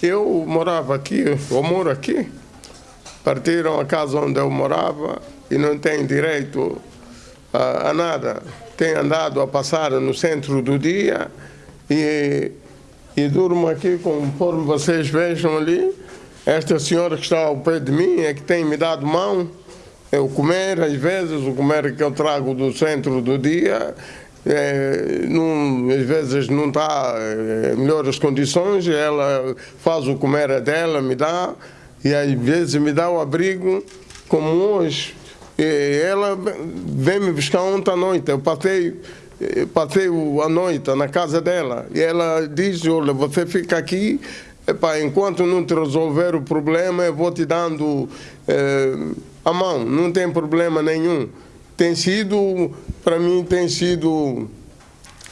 Eu morava aqui, eu moro aqui. Partiram a casa onde eu morava e não tem direito a, a nada. Tem andado a passar no centro do dia e, e durmo aqui conforme vocês vejam ali. Esta senhora que está ao pé de mim é que tem me dado mão. Eu comer, às vezes, o comer que eu trago do centro do dia, é, às vezes não está é, melhores condições, ela faz o comer dela, me dá, e às vezes me dá o abrigo, como hoje. E ela vem me buscar ontem à noite, eu passei, passei a noite na casa dela, e ela diz, olha, você fica aqui, Epa, enquanto não te resolver o problema, eu vou te dando eh, a mão, não tem problema nenhum. Tem sido, para mim, tem sido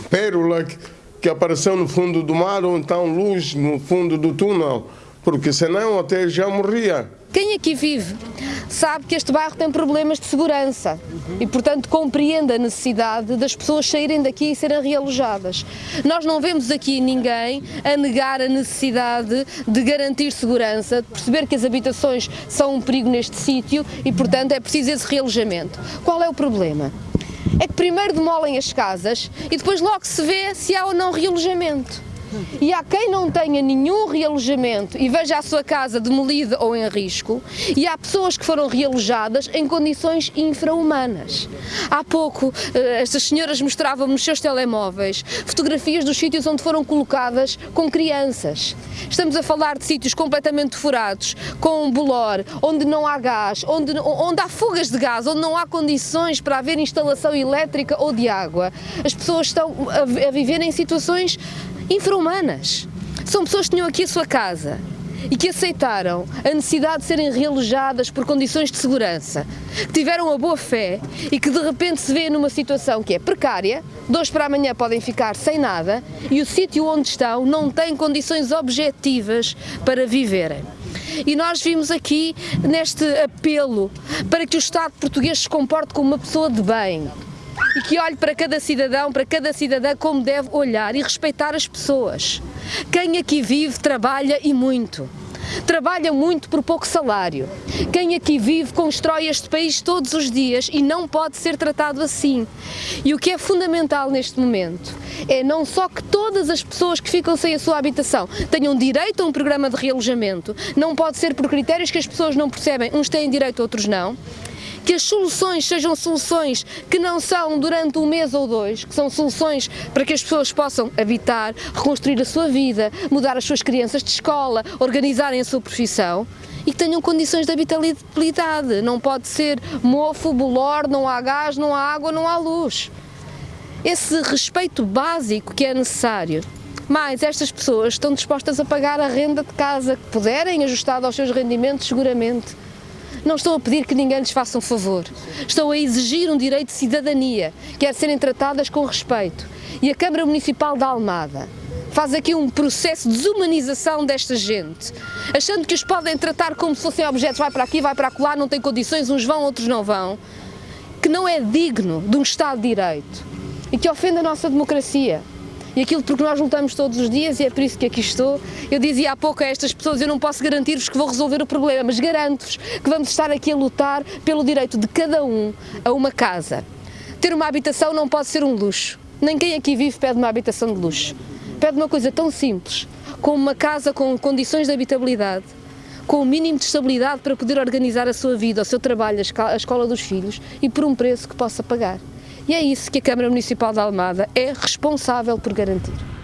pérola que, que apareceu no fundo do mar ou então luz no fundo do túnel, porque senão até já morria. Quem aqui vive sabe que este bairro tem problemas de segurança e, portanto, compreende a necessidade das pessoas saírem daqui e serem realojadas. Nós não vemos aqui ninguém a negar a necessidade de garantir segurança, de perceber que as habitações são um perigo neste sítio e, portanto, é preciso esse realojamento. Qual é o problema? É que primeiro demolem as casas e depois logo se vê se há ou não realojamento. E há quem não tenha nenhum realojamento e veja a sua casa demolida ou em risco, e há pessoas que foram realojadas em condições infra-humanas. Há pouco, eh, estas senhoras mostravam nos seus telemóveis fotografias dos sítios onde foram colocadas com crianças. Estamos a falar de sítios completamente furados, com bolor, onde não há gás, onde, onde há fugas de gás, onde não há condições para haver instalação elétrica ou de água. As pessoas estão a, a viver em situações infra-humanas. São pessoas que tinham aqui a sua casa e que aceitaram a necessidade de serem realojadas por condições de segurança, que tiveram a boa fé e que de repente se vêem numa situação que é precária, de hoje para amanhã podem ficar sem nada e o sítio onde estão não tem condições objetivas para viverem. E nós vimos aqui neste apelo para que o Estado português se comporte como uma pessoa de bem, e que olhe para cada cidadão, para cada cidadã como deve olhar e respeitar as pessoas. Quem aqui vive trabalha e muito. Trabalha muito por pouco salário. Quem aqui vive constrói este país todos os dias e não pode ser tratado assim. E o que é fundamental neste momento é não só que todas as pessoas que ficam sem a sua habitação tenham direito a um programa de realojamento, não pode ser por critérios que as pessoas não percebem, uns têm direito, outros não, que as soluções sejam soluções que não são durante um mês ou dois, que são soluções para que as pessoas possam habitar, reconstruir a sua vida, mudar as suas crianças de escola, organizarem a sua profissão e que tenham condições de habitabilidade. Não pode ser mofo, bolor, não há gás, não há água, não há luz. Esse respeito básico que é necessário mas estas pessoas estão dispostas a pagar a renda de casa que puderem, ajustada aos seus rendimentos, seguramente. Não estou a pedir que ninguém lhes faça um favor. Estou a exigir um direito de cidadania, que é serem tratadas com respeito. E a Câmara Municipal da Almada faz aqui um processo de desumanização desta gente, achando que os podem tratar como se fossem objetos, vai para aqui, vai para lá, não tem condições, uns vão, outros não vão, que não é digno de um Estado de Direito. E que ofende a nossa democracia e aquilo porque nós lutamos todos os dias e é por isso que aqui estou. Eu dizia há pouco a estas pessoas, eu não posso garantir-vos que vou resolver o problema, mas garanto-vos que vamos estar aqui a lutar pelo direito de cada um a uma casa. Ter uma habitação não pode ser um luxo. Nem quem aqui vive pede uma habitação de luxo. Pede uma coisa tão simples, como uma casa com condições de habitabilidade, com o mínimo de estabilidade para poder organizar a sua vida, o seu trabalho, a escola dos filhos e por um preço que possa pagar. E é isso que a Câmara Municipal de Almada é responsável por garantir.